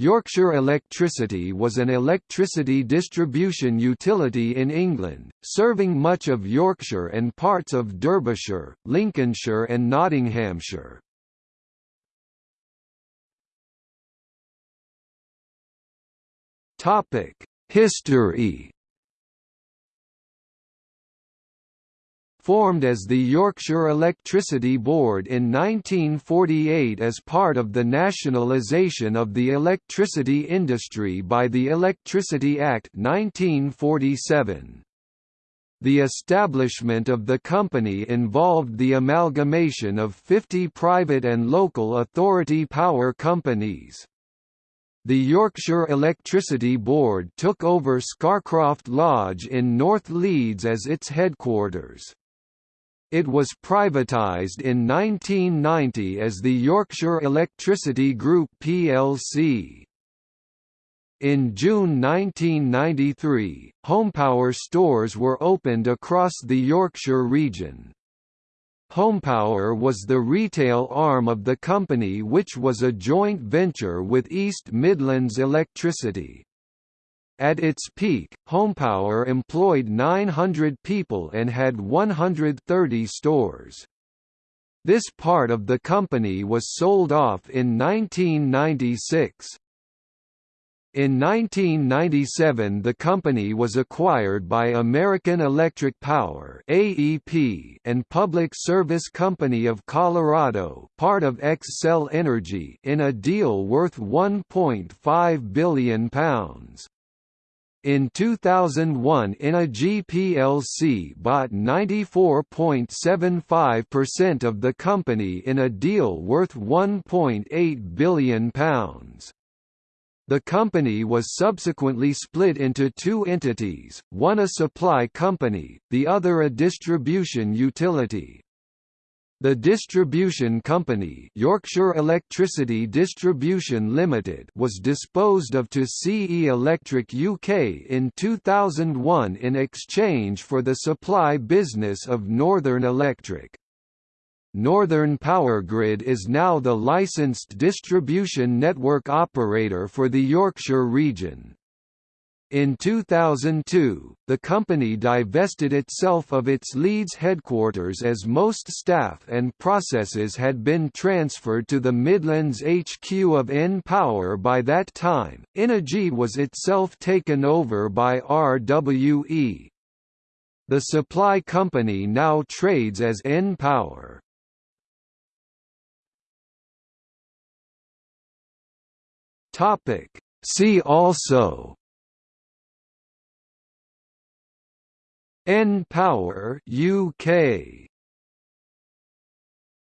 Yorkshire Electricity was an electricity distribution utility in England, serving much of Yorkshire and parts of Derbyshire, Lincolnshire and Nottinghamshire. History formed as the Yorkshire Electricity Board in 1948 as part of the nationalisation of the electricity industry by the Electricity Act 1947. The establishment of the company involved the amalgamation of 50 private and local authority power companies. The Yorkshire Electricity Board took over Scarcroft Lodge in North Leeds as its headquarters. It was privatised in 1990 as the Yorkshire Electricity Group plc. In June 1993, HomePower stores were opened across the Yorkshire region. HomePower was the retail arm of the company which was a joint venture with East Midlands Electricity. At its peak, HomePower employed 900 people and had 130 stores. This part of the company was sold off in 1996. In 1997 the company was acquired by American Electric Power AEP and Public Service Company of Colorado part of Xcel Energy in a deal worth £1.5 billion. In 2001 Innogy plc bought 94.75% of the company in a deal worth £1.8 billion. The company was subsequently split into two entities, one a supply company, the other a distribution utility. The distribution company Yorkshire Electricity Distribution Limited was disposed of to CE Electric UK in 2001 in exchange for the supply business of Northern Electric. Northern Powergrid is now the licensed distribution network operator for the Yorkshire region. In 2002, the company divested itself of its Leeds headquarters as most staff and processes had been transferred to the Midlands HQ of npower by that time. Innogy was itself taken over by RWE. The supply company now trades as npower. Topic See also npower UK